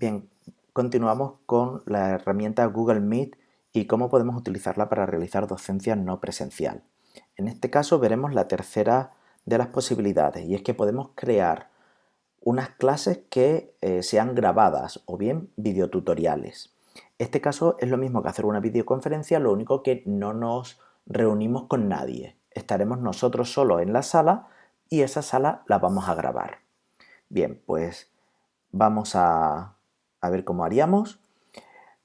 Bien, continuamos con la herramienta Google Meet y cómo podemos utilizarla para realizar docencia no presencial. En este caso veremos la tercera de las posibilidades y es que podemos crear unas clases que eh, sean grabadas o bien videotutoriales. Este caso es lo mismo que hacer una videoconferencia, lo único que no nos reunimos con nadie. Estaremos nosotros solos en la sala y esa sala la vamos a grabar. Bien, pues vamos a a ver cómo haríamos.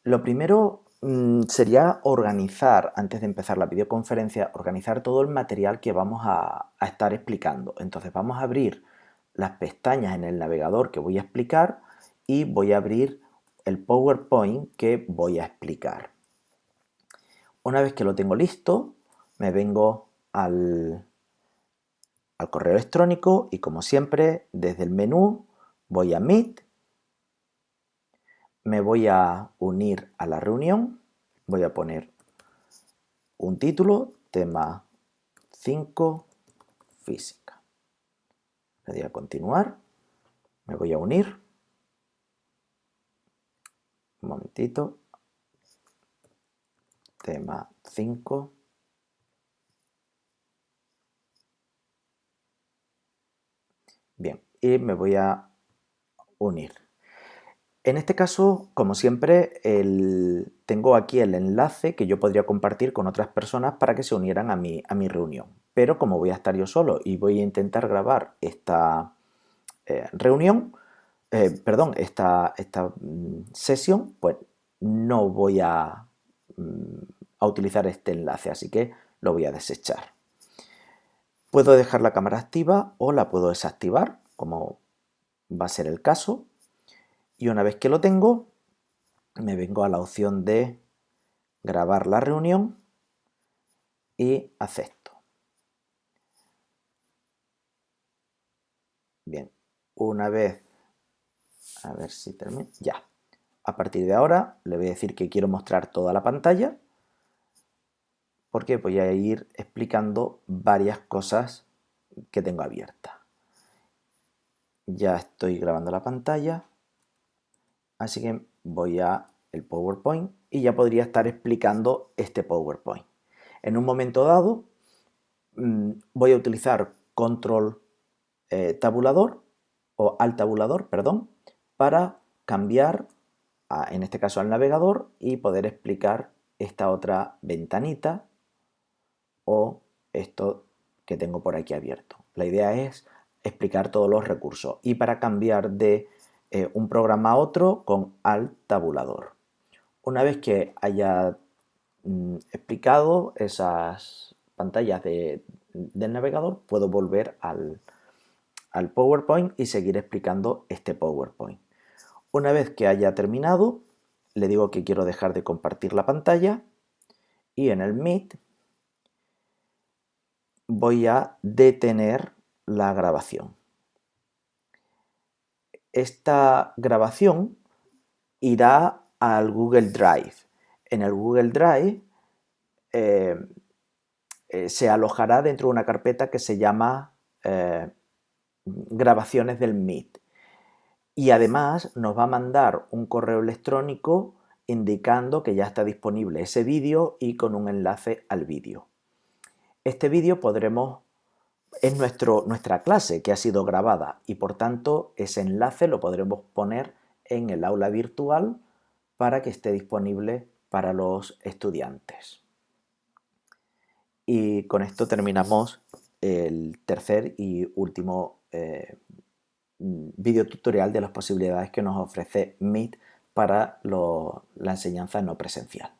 Lo primero mm, sería organizar, antes de empezar la videoconferencia, organizar todo el material que vamos a, estar explicando. Entonces vamos a abrir las pestañas en el navegador que voy a explicar y voy a abrir el PowerPoint que voy a explicar. Una vez que lo tengo listo, me vengo al, al correo electrónico y como siempre, desde el menú voy a Meet me voy a unir a la reunión, voy a poner un título, tema 5, física. Le doy a continuar, me voy a unir, un momentito, tema 5, bien, y me voy a unir. En este caso, como siempre, tengo aquí el enlace que yo podría compartir con otras personas para que se unieran a mi, a mi reunión. Pero como voy a estar yo solo y voy a intentar grabar esta eh, reunión, eh, perdón, esta, esta mm, sesión, pues no voy a, mm, a utilizar este enlace, así que lo voy a desechar. Puedo dejar la cámara activa o la puedo desactivar, como va a ser el caso y una vez que lo tengo me vengo a la opción de grabar la reunión y acepto. Bien, una vez, a ver si termina, ya. A partir de ahora le voy a decir que quiero mostrar toda la pantalla porque voy a ir explicando varias cosas que tengo abiertas. Ya estoy grabando la pantalla Así que voy a el PowerPoint y ya podría estar explicando este PowerPoint. En un momento dado mm, voy a utilizar control eh, tabulador o al tabulador, perdón, para cambiar, en este caso al navegador y poder explicar esta otra ventanita o esto que tengo por aquí abierto. La idea es explicar todos los recursos y para cambiar de eh, un programa a otro con al tabulador. Una vez que haya mm, explicado esas pantallas del navegador, puedo volver al, al PowerPoint y seguir explicando este PowerPoint. Una vez que haya terminado, le digo que quiero dejar de compartir la pantalla y en el Meet voy a detener la grabación esta grabación irá al Google Drive. En el Google Drive eh, eh, se alojará dentro de una carpeta que se llama eh, grabaciones del Meet. Y además nos va a mandar un correo electrónico indicando que ya está disponible ese vídeo y con un enlace al vídeo. Este vídeo podremos es nuestro, nuestra clase que ha sido grabada y por tanto ese enlace lo podremos poner en el aula virtual para que esté disponible para los estudiantes. Y con esto terminamos el tercer y último eh, video tutorial de las posibilidades que nos ofrece Meet para la enseñanza no presencial.